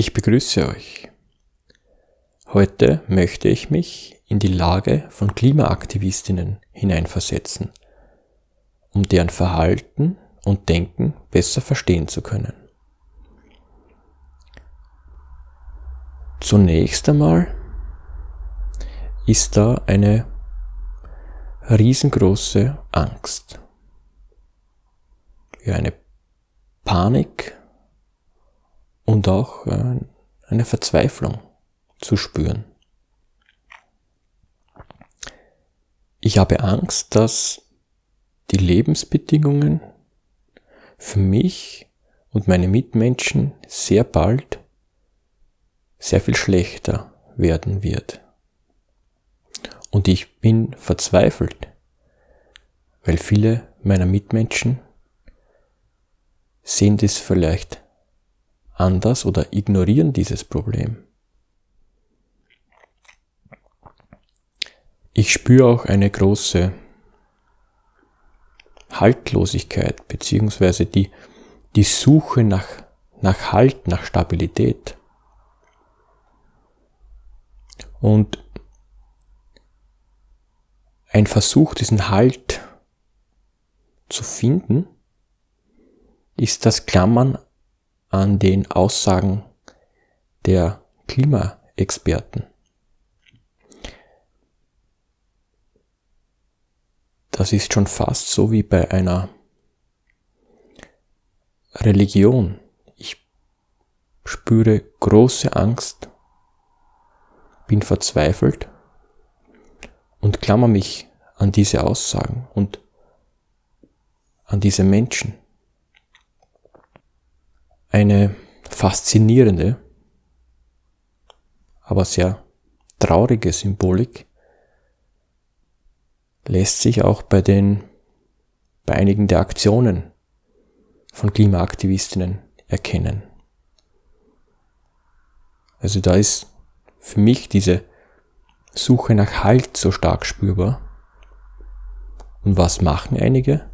Ich begrüße euch. Heute möchte ich mich in die Lage von Klimaaktivistinnen hineinversetzen, um deren Verhalten und Denken besser verstehen zu können. Zunächst einmal ist da eine riesengroße Angst. Ja, eine Panik und auch äh, eine Verzweiflung zu spüren. Ich habe Angst, dass die Lebensbedingungen für mich und meine Mitmenschen sehr bald sehr viel schlechter werden wird. Und ich bin verzweifelt, weil viele meiner Mitmenschen sehen das vielleicht anders oder ignorieren dieses Problem. Ich spüre auch eine große Haltlosigkeit beziehungsweise die, die Suche nach, nach Halt, nach Stabilität. Und ein Versuch, diesen Halt zu finden, ist das Klammern an den Aussagen der Klimaexperten. Das ist schon fast so wie bei einer Religion. Ich spüre große Angst, bin verzweifelt und klammer mich an diese Aussagen und an diese Menschen eine faszinierende, aber sehr traurige Symbolik lässt sich auch bei den bei einigen der Aktionen von Klimaaktivistinnen erkennen. Also da ist für mich diese Suche nach Halt so stark spürbar. Und was machen einige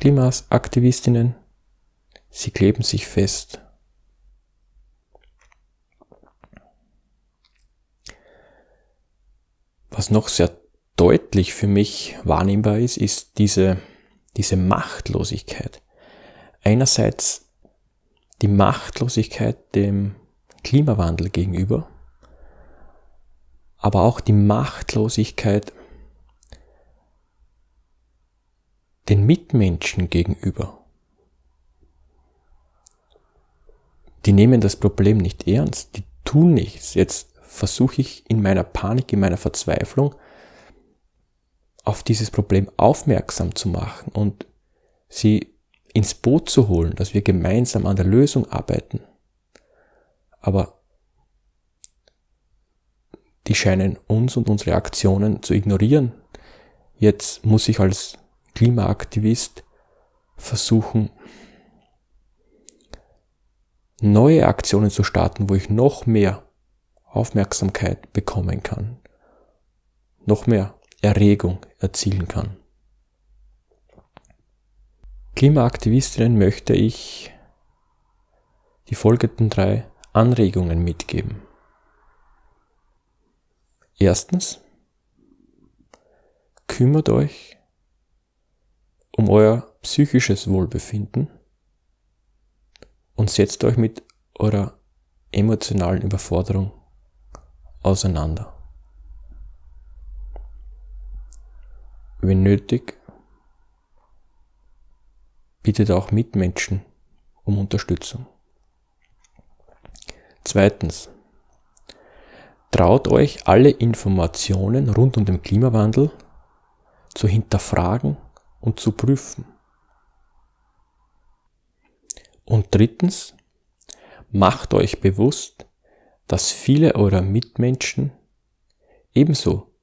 Klimaaktivistinnen? Sie kleben sich fest. Was noch sehr deutlich für mich wahrnehmbar ist, ist diese, diese Machtlosigkeit. Einerseits die Machtlosigkeit dem Klimawandel gegenüber, aber auch die Machtlosigkeit den Mitmenschen gegenüber. Die nehmen das Problem nicht ernst, die tun nichts. Jetzt versuche ich in meiner Panik, in meiner Verzweiflung auf dieses Problem aufmerksam zu machen und sie ins Boot zu holen, dass wir gemeinsam an der Lösung arbeiten. Aber die scheinen uns und unsere Aktionen zu ignorieren. Jetzt muss ich als Klimaaktivist versuchen, neue Aktionen zu starten, wo ich noch mehr Aufmerksamkeit bekommen kann, noch mehr Erregung erzielen kann. Klimaaktivistinnen möchte ich die folgenden drei Anregungen mitgeben. Erstens, kümmert euch um euer psychisches Wohlbefinden und setzt euch mit eurer emotionalen Überforderung auseinander. Wenn nötig, bittet auch Mitmenschen um Unterstützung. Zweitens, traut euch alle Informationen rund um den Klimawandel zu hinterfragen und zu prüfen. Und drittens, macht euch bewusst, dass viele eurer Mitmenschen ebenso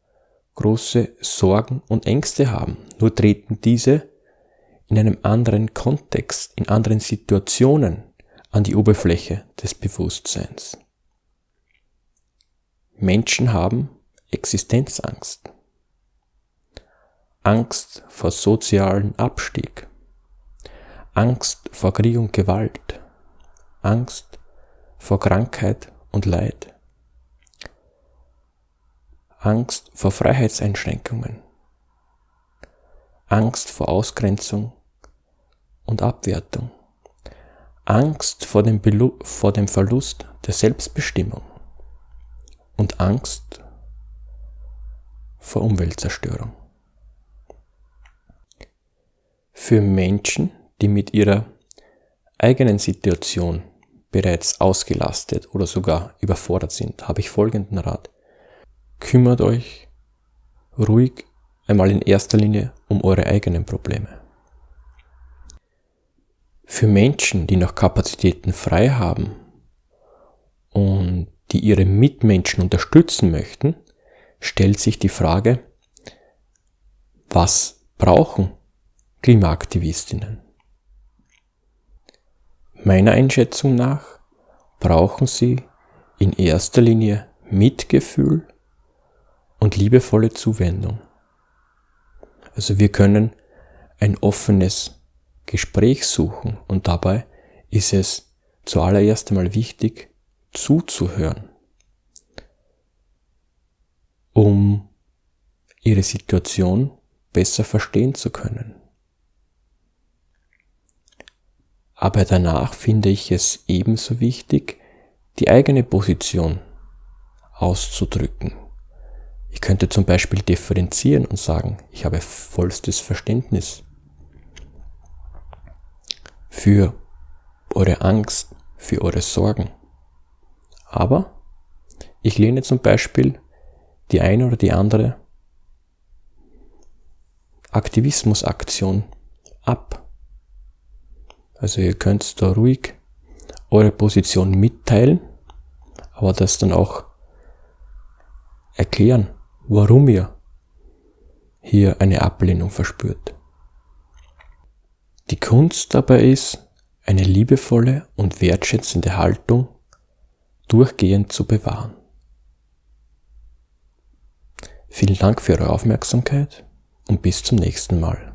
große Sorgen und Ängste haben, nur treten diese in einem anderen Kontext, in anderen Situationen an die Oberfläche des Bewusstseins. Menschen haben Existenzangst, Angst vor sozialen Abstieg, Angst vor Krieg und Gewalt, Angst vor Krankheit und Leid, Angst vor Freiheitseinschränkungen, Angst vor Ausgrenzung und Abwertung, Angst vor dem, Belu vor dem Verlust der Selbstbestimmung und Angst vor Umweltzerstörung. Für Menschen, die mit ihrer eigenen Situation bereits ausgelastet oder sogar überfordert sind, habe ich folgenden Rat. Kümmert euch ruhig einmal in erster Linie um eure eigenen Probleme. Für Menschen, die noch Kapazitäten frei haben und die ihre Mitmenschen unterstützen möchten, stellt sich die Frage, was brauchen Klimaaktivistinnen? Meiner Einschätzung nach brauchen sie in erster Linie Mitgefühl und liebevolle Zuwendung. Also wir können ein offenes Gespräch suchen und dabei ist es zuallererst einmal wichtig, zuzuhören, um ihre Situation besser verstehen zu können. Aber danach finde ich es ebenso wichtig, die eigene Position auszudrücken. Ich könnte zum Beispiel differenzieren und sagen, ich habe vollstes Verständnis für eure Angst, für eure Sorgen. Aber ich lehne zum Beispiel die eine oder die andere Aktivismusaktion ab. Also ihr könnt da ruhig eure Position mitteilen, aber das dann auch erklären, warum ihr hier eine Ablehnung verspürt. Die Kunst dabei ist, eine liebevolle und wertschätzende Haltung durchgehend zu bewahren. Vielen Dank für Ihre Aufmerksamkeit und bis zum nächsten Mal.